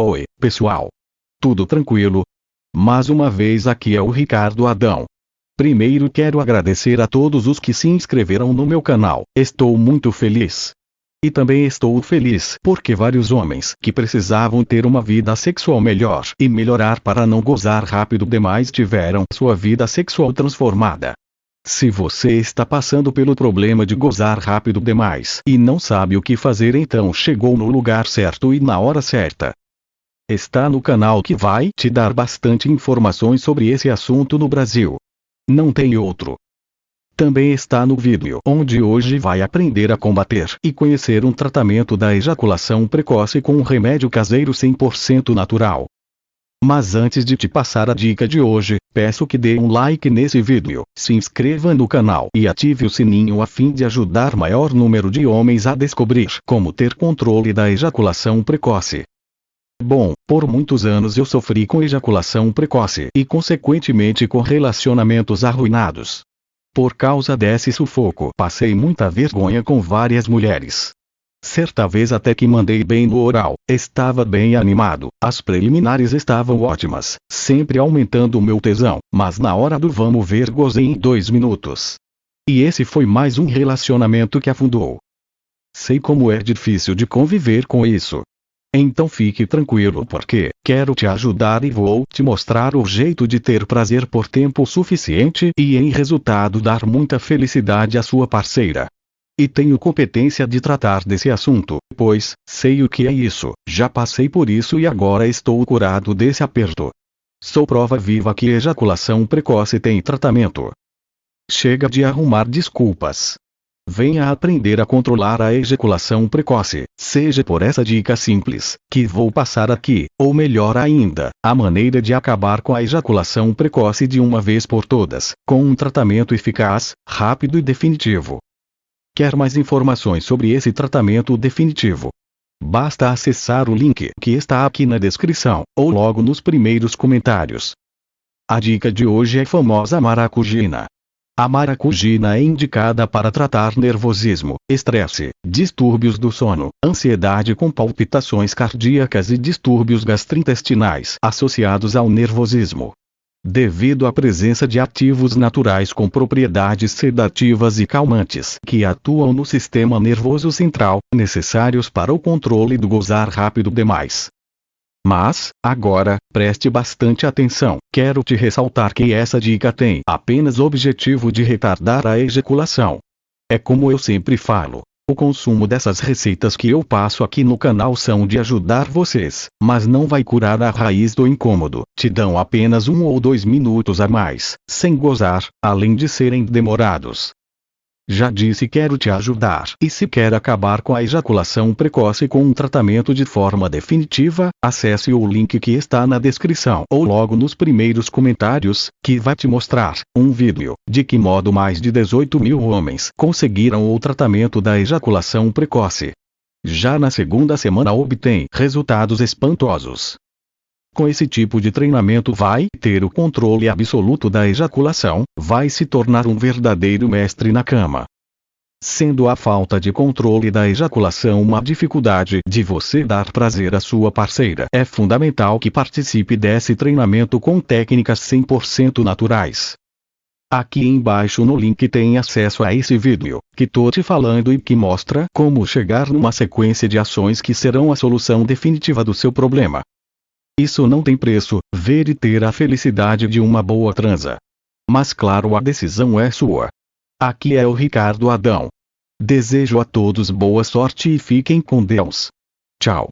Oi, pessoal. Tudo tranquilo? Mais uma vez aqui é o Ricardo Adão. Primeiro quero agradecer a todos os que se inscreveram no meu canal, estou muito feliz. E também estou feliz porque vários homens que precisavam ter uma vida sexual melhor e melhorar para não gozar rápido demais tiveram sua vida sexual transformada. Se você está passando pelo problema de gozar rápido demais e não sabe o que fazer, então chegou no lugar certo e na hora certa está no canal que vai te dar bastante informações sobre esse assunto no Brasil. Não tem outro. Também está no vídeo onde hoje vai aprender a combater e conhecer um tratamento da ejaculação precoce com um remédio caseiro 100% natural. Mas antes de te passar a dica de hoje, peço que dê um like nesse vídeo, se inscreva no canal e ative o sininho a fim de ajudar maior número de homens a descobrir como ter controle da ejaculação precoce. Bom, por muitos anos eu sofri com ejaculação precoce e consequentemente com relacionamentos arruinados. Por causa desse sufoco, passei muita vergonha com várias mulheres. Certa vez até que mandei bem no oral, estava bem animado, as preliminares estavam ótimas, sempre aumentando o meu tesão, mas na hora do vamos ver gozei em dois minutos. E esse foi mais um relacionamento que afundou. Sei como é difícil de conviver com isso, então fique tranquilo porque quero te ajudar e vou te mostrar o jeito de ter prazer por tempo suficiente e em resultado dar muita felicidade à sua parceira. E tenho competência de tratar desse assunto, pois sei o que é isso, já passei por isso e agora estou curado desse aperto. Sou prova viva que ejaculação precoce tem tratamento. Chega de arrumar desculpas. Venha aprender a controlar a ejaculação precoce, seja por essa dica simples, que vou passar aqui, ou melhor ainda, a maneira de acabar com a ejaculação precoce de uma vez por todas, com um tratamento eficaz, rápido e definitivo. Quer mais informações sobre esse tratamento definitivo? Basta acessar o link que está aqui na descrição, ou logo nos primeiros comentários. A dica de hoje é famosa maracujina. A maracujina é indicada para tratar nervosismo, estresse, distúrbios do sono, ansiedade com palpitações cardíacas e distúrbios gastrointestinais associados ao nervosismo. Devido à presença de ativos naturais com propriedades sedativas e calmantes que atuam no sistema nervoso central, necessários para o controle do gozar rápido demais, mas, agora, preste bastante atenção. Quero te ressaltar que essa dica tem apenas o objetivo de retardar a ejaculação. É como eu sempre falo. O consumo dessas receitas que eu passo aqui no canal são de ajudar vocês, mas não vai curar a raiz do incômodo. Te dão apenas um ou dois minutos a mais, sem gozar, além de serem demorados. Já disse quero te ajudar. E se quer acabar com a ejaculação precoce com um tratamento de forma definitiva, acesse o link que está na descrição ou logo nos primeiros comentários, que vai te mostrar um vídeo de que modo mais de 18 mil homens conseguiram o tratamento da ejaculação precoce. Já na segunda semana obtém resultados espantosos. Com esse tipo de treinamento vai ter o controle absoluto da ejaculação, vai se tornar um verdadeiro mestre na cama. Sendo a falta de controle da ejaculação uma dificuldade de você dar prazer à sua parceira, é fundamental que participe desse treinamento com técnicas 100% naturais. Aqui embaixo no link tem acesso a esse vídeo, que tô te falando e que mostra como chegar numa sequência de ações que serão a solução definitiva do seu problema. Isso não tem preço, ver e ter a felicidade de uma boa transa. Mas claro a decisão é sua. Aqui é o Ricardo Adão. Desejo a todos boa sorte e fiquem com Deus. Tchau.